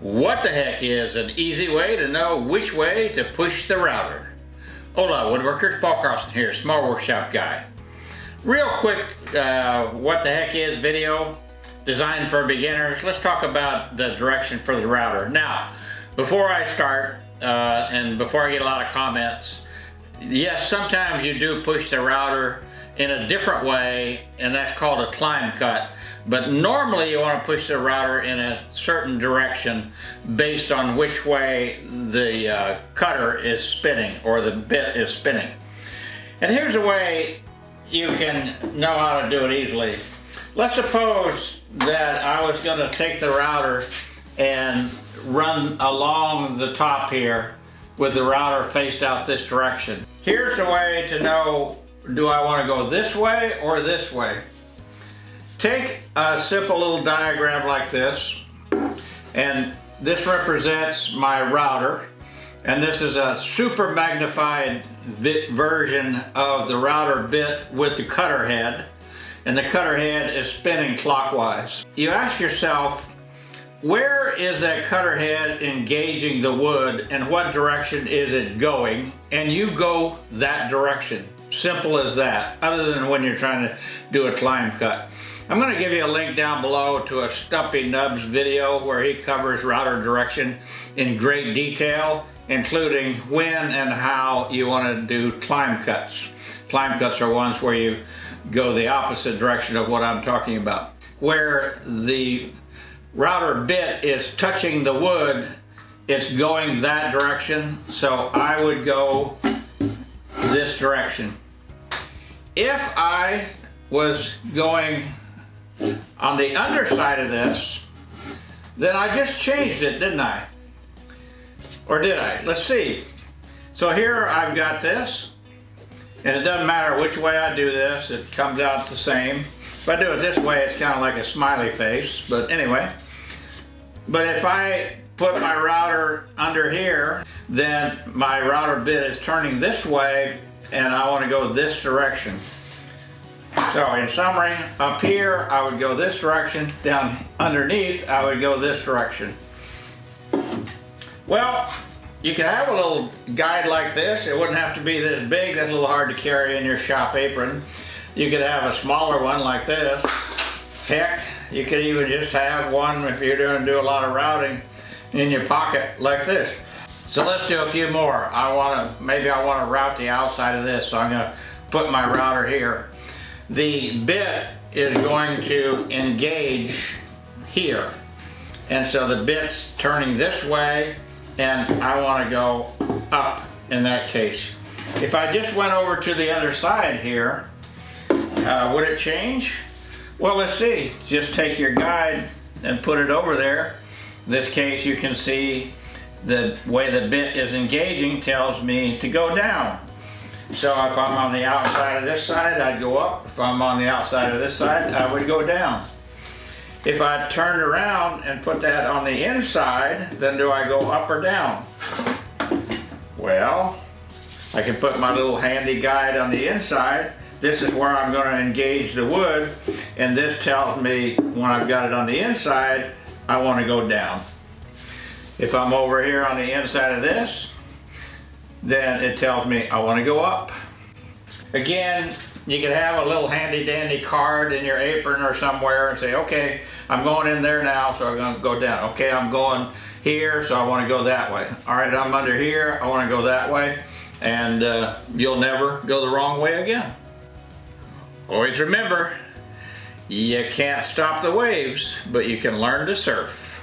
What the heck is an easy way to know which way to push the router? Hola woodworkers, Paul Carlson here, Small Workshop Guy. Real quick, uh, what the heck is video designed for beginners. Let's talk about the direction for the router. Now, before I start, uh, and before I get a lot of comments, yes, sometimes you do push the router in a different way, and that's called a climb cut. But normally you want to push the router in a certain direction based on which way the uh, cutter is spinning or the bit is spinning. And here's a way you can know how to do it easily. Let's suppose that I was going to take the router and run along the top here with the router faced out this direction. Here's the way to know do I want to go this way or this way? Take a simple little diagram like this, and this represents my router, and this is a super magnified version of the router bit with the cutter head, and the cutter head is spinning clockwise. You ask yourself, where is that cutter head engaging the wood and what direction is it going? And you go that direction. Simple as that, other than when you're trying to do a climb cut. I'm going to give you a link down below to a Stumpy Nubs video where he covers router direction in great detail, including when and how you want to do climb cuts. Climb cuts are ones where you go the opposite direction of what I'm talking about. Where the router bit is touching the wood, it's going that direction, so I would go this direction. If I was going on the underside of this, then I just changed it, didn't I? Or did I? Let's see. So here I've got this, and it doesn't matter which way I do this, it comes out the same. If I do it this way, it's kind of like a smiley face, but anyway. But if I put my router under here, then my router bit is turning this way, and I want to go this direction. So in summary, up here I would go this direction, down underneath I would go this direction. Well, you can have a little guide like this. It wouldn't have to be this big, that's a little hard to carry in your shop apron. You could have a smaller one like this. Heck, you could even just have one if you're doing do a lot of routing in your pocket like this. So let's do a few more. I want to, maybe I want to route the outside of this, so I'm going to put my router here the bit is going to engage here. And so the bit's turning this way and I want to go up in that case. If I just went over to the other side here, uh, would it change? Well, let's see. Just take your guide and put it over there. In this case, you can see the way the bit is engaging tells me to go down. So if I'm on the outside of this side, I'd go up. If I'm on the outside of this side, I would go down. If I turned around and put that on the inside, then do I go up or down? Well, I can put my little handy guide on the inside. This is where I'm going to engage the wood, and this tells me when I've got it on the inside, I want to go down. If I'm over here on the inside of this, then it tells me I want to go up. Again, you can have a little handy dandy card in your apron or somewhere and say, okay, I'm going in there now, so I'm going to go down. Okay, I'm going here, so I want to go that way. All right, I'm under here, I want to go that way, and uh, you'll never go the wrong way again. Always remember, you can't stop the waves, but you can learn to surf.